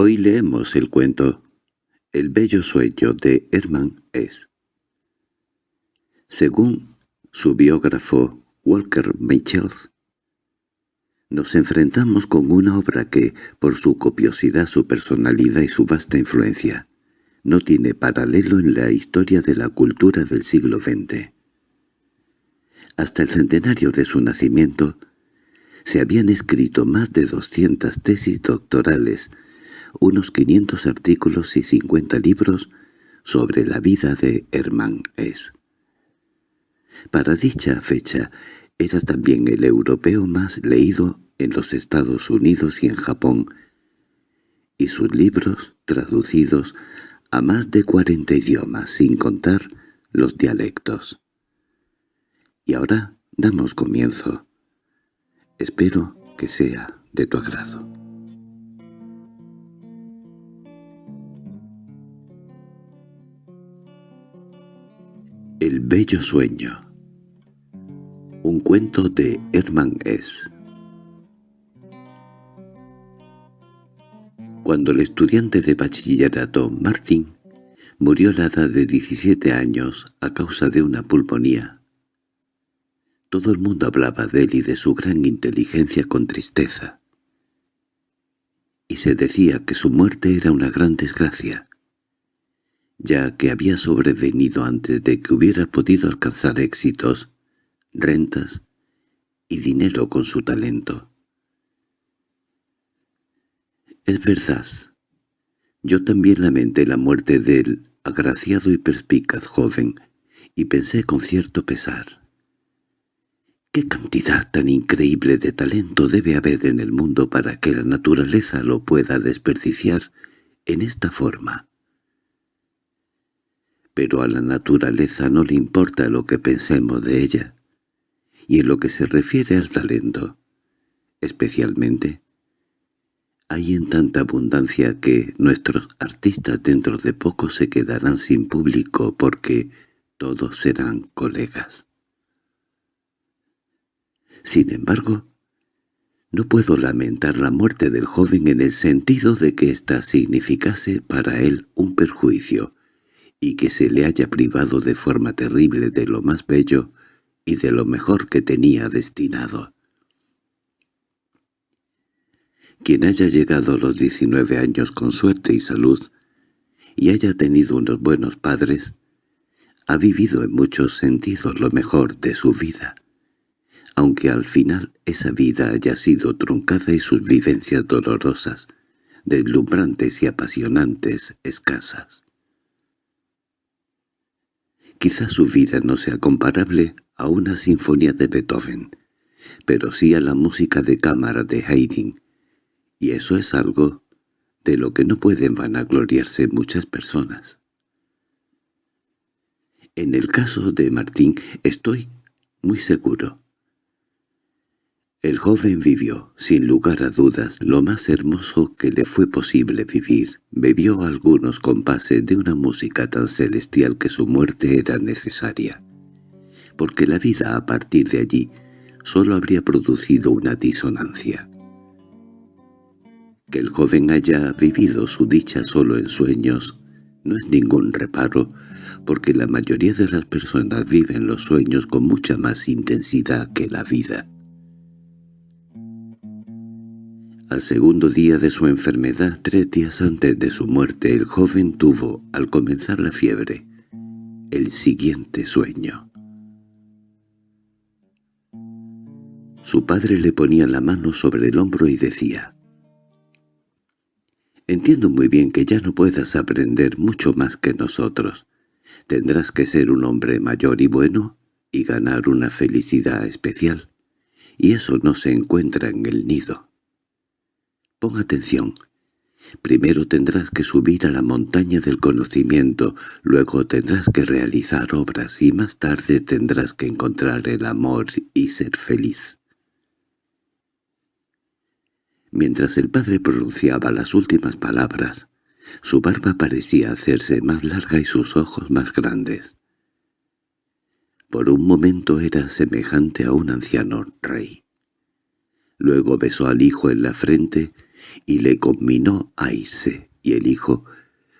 Hoy leemos el cuento El bello sueño de Hermann S. Según su biógrafo Walker Michels, nos enfrentamos con una obra que, por su copiosidad, su personalidad y su vasta influencia, no tiene paralelo en la historia de la cultura del siglo XX. Hasta el centenario de su nacimiento, se habían escrito más de 200 tesis doctorales, unos 500 artículos y 50 libros sobre la vida de Hermann S. Para dicha fecha, era también el europeo más leído en los Estados Unidos y en Japón, y sus libros traducidos a más de 40 idiomas, sin contar los dialectos. Y ahora damos comienzo. Espero que sea de tu agrado. El bello sueño Un cuento de Hermann S. Cuando el estudiante de bachillerato Martin murió a la edad de 17 años a causa de una pulmonía, todo el mundo hablaba de él y de su gran inteligencia con tristeza. Y se decía que su muerte era una gran desgracia, ya que había sobrevenido antes de que hubiera podido alcanzar éxitos, rentas y dinero con su talento. Es verdad, yo también lamenté la muerte del agraciado y perspicaz joven, y pensé con cierto pesar. ¿Qué cantidad tan increíble de talento debe haber en el mundo para que la naturaleza lo pueda desperdiciar en esta forma? Pero a la naturaleza no le importa lo que pensemos de ella. Y en lo que se refiere al talento, especialmente, hay en tanta abundancia que nuestros artistas dentro de poco se quedarán sin público porque todos serán colegas. Sin embargo, no puedo lamentar la muerte del joven en el sentido de que ésta significase para él un perjuicio, y que se le haya privado de forma terrible de lo más bello y de lo mejor que tenía destinado. Quien haya llegado a los 19 años con suerte y salud, y haya tenido unos buenos padres, ha vivido en muchos sentidos lo mejor de su vida, aunque al final esa vida haya sido truncada y sus vivencias dolorosas, deslumbrantes y apasionantes escasas. Quizá su vida no sea comparable a una sinfonía de Beethoven, pero sí a la música de cámara de Haydn, y eso es algo de lo que no pueden vanagloriarse muchas personas. En el caso de Martín estoy muy seguro el joven vivió, sin lugar a dudas, lo más hermoso que le fue posible vivir. Bebió algunos compases de una música tan celestial que su muerte era necesaria. Porque la vida a partir de allí sólo habría producido una disonancia. Que el joven haya vivido su dicha solo en sueños no es ningún reparo, porque la mayoría de las personas viven los sueños con mucha más intensidad que la vida. Al segundo día de su enfermedad, tres días antes de su muerte, el joven tuvo, al comenzar la fiebre, el siguiente sueño. Su padre le ponía la mano sobre el hombro y decía, «Entiendo muy bien que ya no puedas aprender mucho más que nosotros. Tendrás que ser un hombre mayor y bueno y ganar una felicidad especial, y eso no se encuentra en el nido». Pon atención. Primero tendrás que subir a la montaña del conocimiento, luego tendrás que realizar obras y más tarde tendrás que encontrar el amor y ser feliz. Mientras el padre pronunciaba las últimas palabras, su barba parecía hacerse más larga y sus ojos más grandes. Por un momento era semejante a un anciano rey. Luego besó al hijo en la frente y le conminó a irse, y el hijo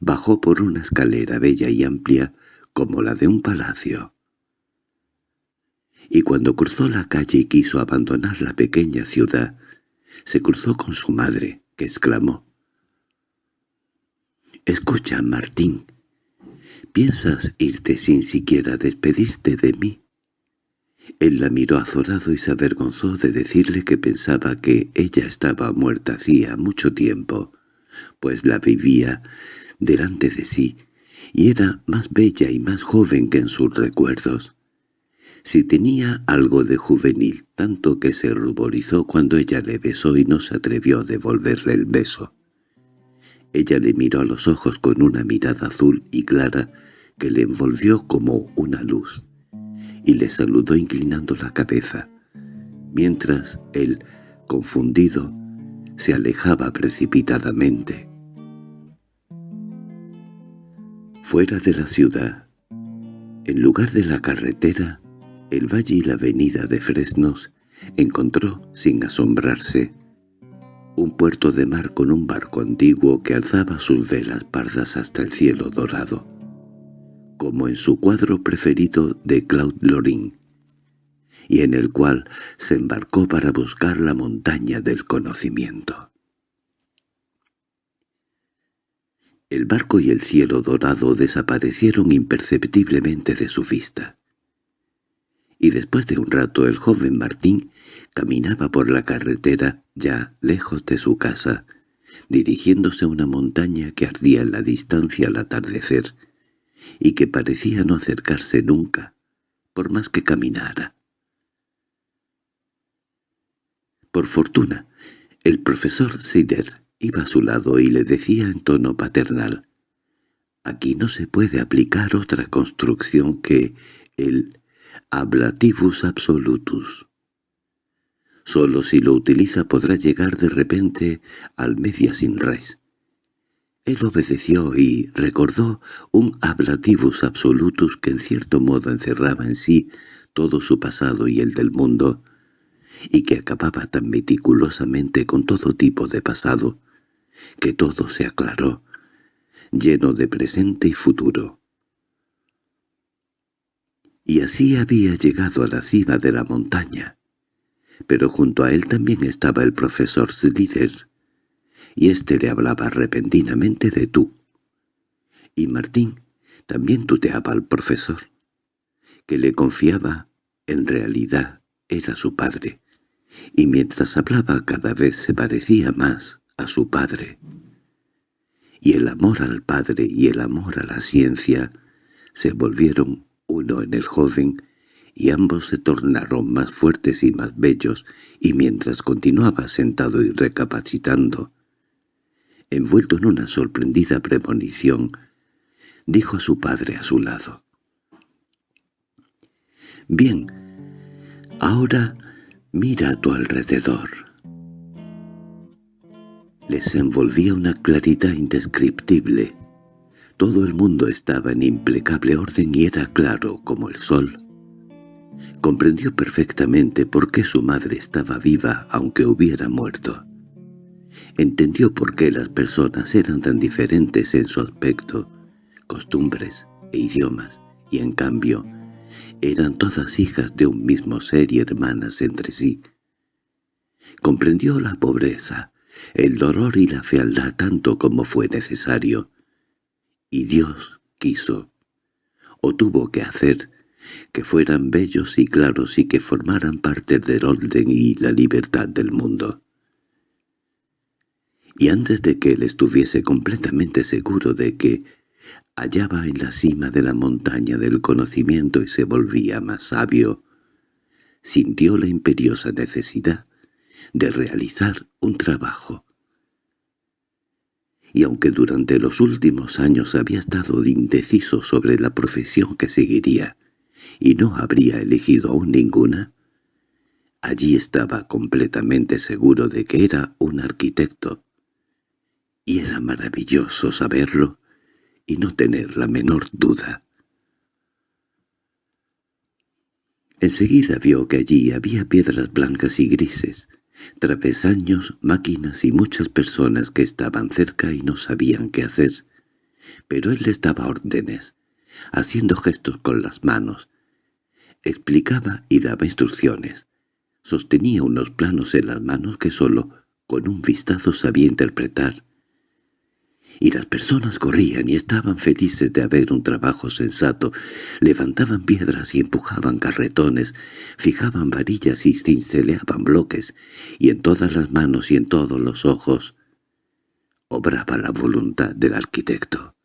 bajó por una escalera bella y amplia como la de un palacio. Y cuando cruzó la calle y quiso abandonar la pequeña ciudad, se cruzó con su madre, que exclamó «Escucha, Martín, ¿piensas irte sin siquiera despedirte de mí?» Él la miró azorado y se avergonzó de decirle que pensaba que ella estaba muerta hacía mucho tiempo, pues la vivía delante de sí, y era más bella y más joven que en sus recuerdos. Si tenía algo de juvenil, tanto que se ruborizó cuando ella le besó y no se atrevió a devolverle el beso. Ella le miró a los ojos con una mirada azul y clara que le envolvió como una luz y le saludó inclinando la cabeza, mientras él, confundido, se alejaba precipitadamente. Fuera de la ciudad, en lugar de la carretera, el valle y la avenida de Fresnos, encontró, sin asombrarse, un puerto de mar con un barco antiguo que alzaba sus velas pardas hasta el cielo dorado como en su cuadro preferido de Claude Lorraine, y en el cual se embarcó para buscar la montaña del conocimiento. El barco y el cielo dorado desaparecieron imperceptiblemente de su vista. Y después de un rato el joven Martín caminaba por la carretera ya lejos de su casa, dirigiéndose a una montaña que ardía en la distancia al atardecer, y que parecía no acercarse nunca, por más que caminara. Por fortuna, el profesor Seider iba a su lado y le decía en tono paternal, «Aquí no se puede aplicar otra construcción que el ablativus absolutus. Solo si lo utiliza podrá llegar de repente al media sin res. Él obedeció y recordó un ablativus absolutus que en cierto modo encerraba en sí todo su pasado y el del mundo, y que acababa tan meticulosamente con todo tipo de pasado, que todo se aclaró, lleno de presente y futuro. Y así había llegado a la cima de la montaña, pero junto a él también estaba el profesor Slider, y éste le hablaba repentinamente de tú. Y Martín también tuteaba al profesor, que le confiaba, en realidad era su padre, y mientras hablaba cada vez se parecía más a su padre. Y el amor al padre y el amor a la ciencia se volvieron uno en el joven, y ambos se tornaron más fuertes y más bellos, y mientras continuaba sentado y recapacitando, envuelto en una sorprendida premonición, dijo a su padre a su lado. «Bien, ahora mira a tu alrededor». Les envolvía una claridad indescriptible. Todo el mundo estaba en impecable orden y era claro como el sol. Comprendió perfectamente por qué su madre estaba viva aunque hubiera muerto. Entendió por qué las personas eran tan diferentes en su aspecto, costumbres e idiomas, y en cambio eran todas hijas de un mismo ser y hermanas entre sí. Comprendió la pobreza, el dolor y la fealdad tanto como fue necesario. Y Dios quiso, o tuvo que hacer, que fueran bellos y claros y que formaran parte del orden y la libertad del mundo y antes de que él estuviese completamente seguro de que hallaba en la cima de la montaña del conocimiento y se volvía más sabio, sintió la imperiosa necesidad de realizar un trabajo. Y aunque durante los últimos años había estado indeciso sobre la profesión que seguiría, y no habría elegido aún ninguna, allí estaba completamente seguro de que era un arquitecto, y era maravilloso saberlo y no tener la menor duda. Enseguida vio que allí había piedras blancas y grises, travesaños, máquinas y muchas personas que estaban cerca y no sabían qué hacer. Pero él les daba órdenes, haciendo gestos con las manos. Explicaba y daba instrucciones. Sostenía unos planos en las manos que sólo con un vistazo sabía interpretar y las personas corrían y estaban felices de haber un trabajo sensato, levantaban piedras y empujaban carretones, fijaban varillas y cinceleaban bloques, y en todas las manos y en todos los ojos obraba la voluntad del arquitecto.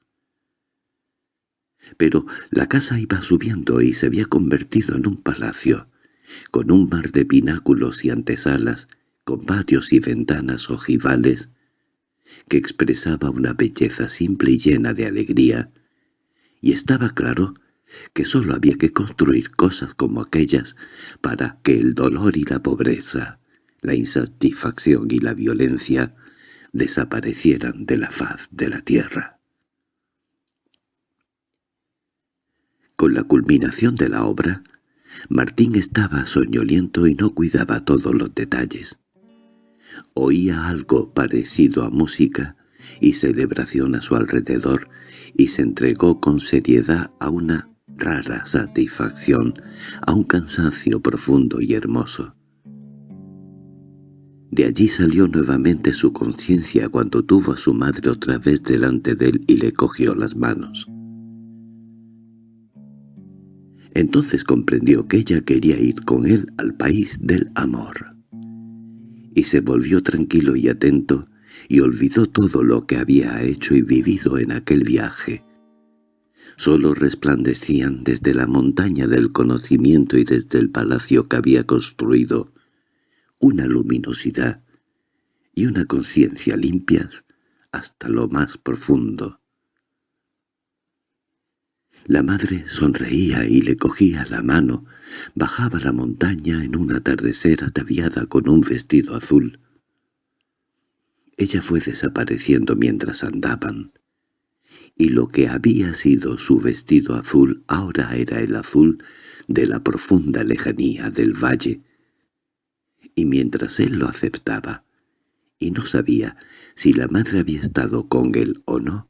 Pero la casa iba subiendo y se había convertido en un palacio, con un mar de pináculos y antesalas, con patios y ventanas ojivales, que expresaba una belleza simple y llena de alegría, y estaba claro que sólo había que construir cosas como aquellas para que el dolor y la pobreza, la insatisfacción y la violencia desaparecieran de la faz de la tierra. Con la culminación de la obra, Martín estaba soñoliento y no cuidaba todos los detalles. Oía algo parecido a música y celebración a su alrededor, y se entregó con seriedad a una rara satisfacción, a un cansancio profundo y hermoso. De allí salió nuevamente su conciencia cuando tuvo a su madre otra vez delante de él y le cogió las manos. Entonces comprendió que ella quería ir con él al país del amor y se volvió tranquilo y atento, y olvidó todo lo que había hecho y vivido en aquel viaje. Solo resplandecían desde la montaña del conocimiento y desde el palacio que había construido una luminosidad y una conciencia limpias hasta lo más profundo. La madre sonreía y le cogía la mano, bajaba la montaña en un atardecer ataviada con un vestido azul. Ella fue desapareciendo mientras andaban, y lo que había sido su vestido azul ahora era el azul de la profunda lejanía del valle. Y mientras él lo aceptaba, y no sabía si la madre había estado con él o no,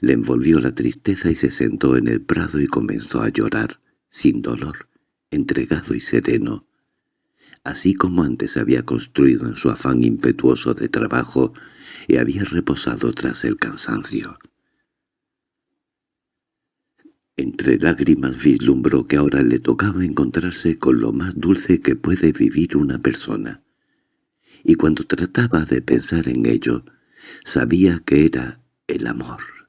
le envolvió la tristeza y se sentó en el prado y comenzó a llorar, sin dolor, entregado y sereno, así como antes había construido en su afán impetuoso de trabajo y había reposado tras el cansancio. Entre lágrimas vislumbró que ahora le tocaba encontrarse con lo más dulce que puede vivir una persona, y cuando trataba de pensar en ello, sabía que era el amor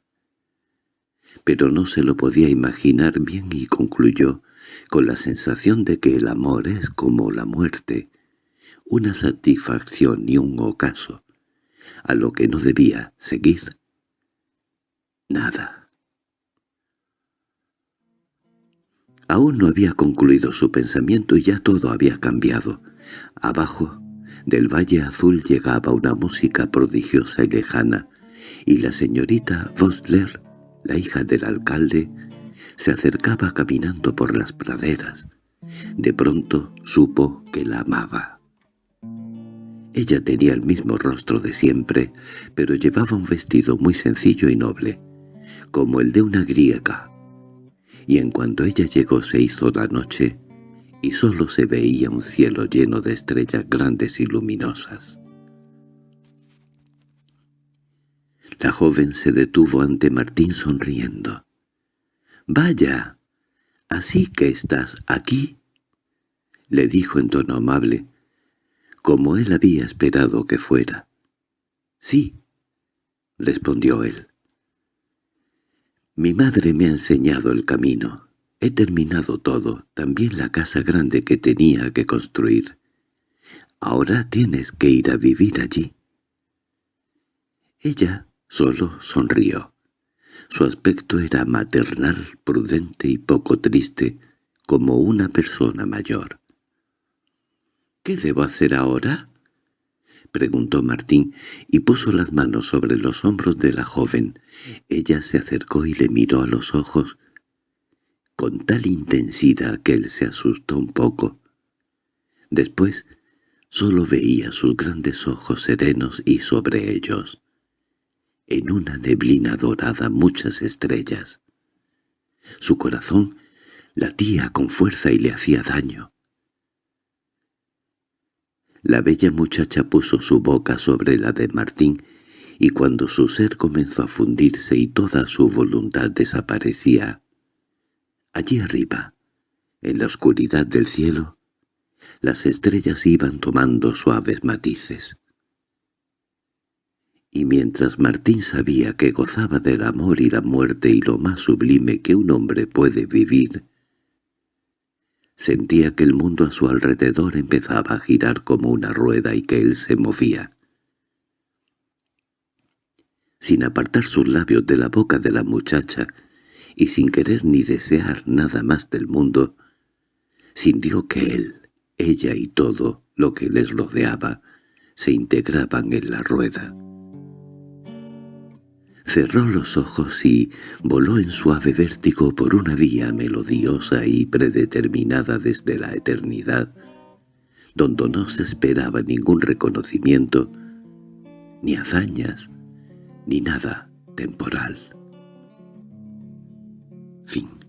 pero no se lo podía imaginar bien y concluyó, con la sensación de que el amor es como la muerte, una satisfacción y un ocaso, a lo que no debía seguir nada. Aún no había concluido su pensamiento y ya todo había cambiado. Abajo, del Valle Azul llegaba una música prodigiosa y lejana, y la señorita Vosler la hija del alcalde, se acercaba caminando por las praderas. De pronto supo que la amaba. Ella tenía el mismo rostro de siempre, pero llevaba un vestido muy sencillo y noble, como el de una griega. Y en cuanto ella llegó se hizo la noche, y solo se veía un cielo lleno de estrellas grandes y luminosas. La joven se detuvo ante Martín sonriendo. —¡Vaya! ¿Así que estás aquí? —le dijo en tono amable, como él había esperado que fuera. —Sí —respondió él. Mi madre me ha enseñado el camino. He terminado todo, también la casa grande que tenía que construir. Ahora tienes que ir a vivir allí. Ella Solo sonrió. Su aspecto era maternal, prudente y poco triste, como una persona mayor. —¿Qué debo hacer ahora? —preguntó Martín, y puso las manos sobre los hombros de la joven. Ella se acercó y le miró a los ojos con tal intensidad que él se asustó un poco. Después Solo veía sus grandes ojos serenos y sobre ellos, en una neblina dorada muchas estrellas. Su corazón latía con fuerza y le hacía daño. La bella muchacha puso su boca sobre la de Martín, y cuando su ser comenzó a fundirse y toda su voluntad desaparecía, allí arriba, en la oscuridad del cielo, las estrellas iban tomando suaves matices. Y mientras Martín sabía que gozaba del amor y la muerte y lo más sublime que un hombre puede vivir, Sentía que el mundo a su alrededor empezaba a girar como una rueda y que él se movía. Sin apartar sus labios de la boca de la muchacha, y sin querer ni desear nada más del mundo, sintió que él, ella y todo lo que les rodeaba se integraban en la rueda. Cerró los ojos y voló en suave vértigo por una vía melodiosa y predeterminada desde la eternidad, donde no se esperaba ningún reconocimiento, ni hazañas, ni nada temporal. Fin